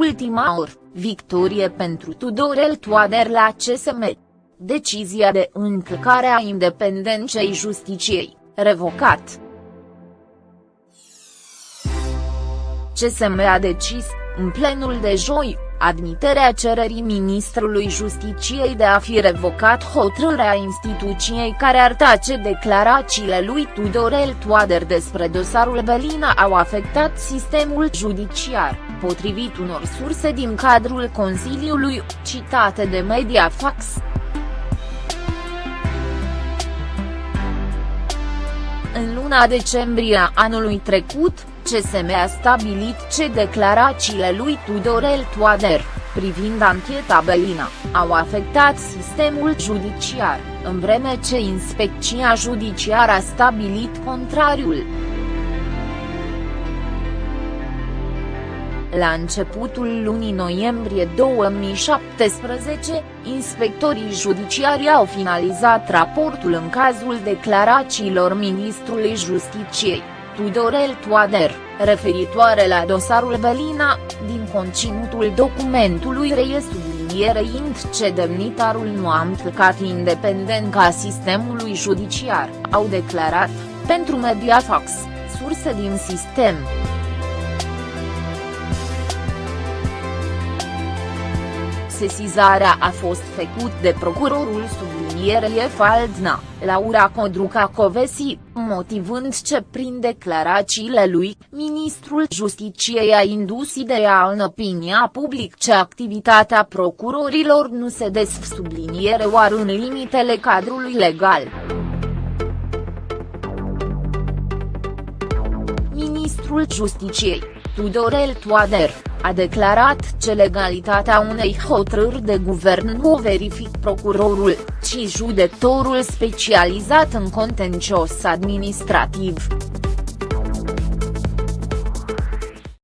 ultima oră, victorie pentru Tudorel Toader la CSM. Decizia de încălcare a independenței justiciei, revocat. CSM a decis, în plenul de joi, admiterea cererii ministrului Justiciei de a fi revocat hotărârea instituției care ar tace declarațiile lui Tudorel Toader despre dosarul Belina au afectat sistemul judiciar, potrivit unor surse din cadrul Consiliului, citate de Mediafax. În luna decembrie a anului trecut, CSM a stabilit ce declarațiile lui Tudorel Toader, privind ancheta Belina, au afectat sistemul judiciar, în vreme ce inspecția judiciară a stabilit contrariul. La începutul lunii noiembrie 2017, inspectorii judiciari au finalizat raportul în cazul declarațiilor ministrului Justiciei. Tudorel Toader, referitoare la dosarul Belina, din conținutul documentului reies sublinierei ce demnitarul nu a încălcat independența sistemului judiciar, au declarat, pentru Mediafax, surse din sistem. Sesizarea a fost făcut de procurorul sublinierei Faldna, Laura Codruca Covesi, motivând ce prin declarațiile lui, ministrul Justiciei a indus ideea în opinia public ce activitatea procurorilor nu se desf subliniere oar în limitele cadrului legal. Ministrul Justiciei, Tudorel Toader, a declarat ce legalitatea unei hotărâri de guvern nu o verific procurorul, ci judecătorul specializat în contencios administrativ.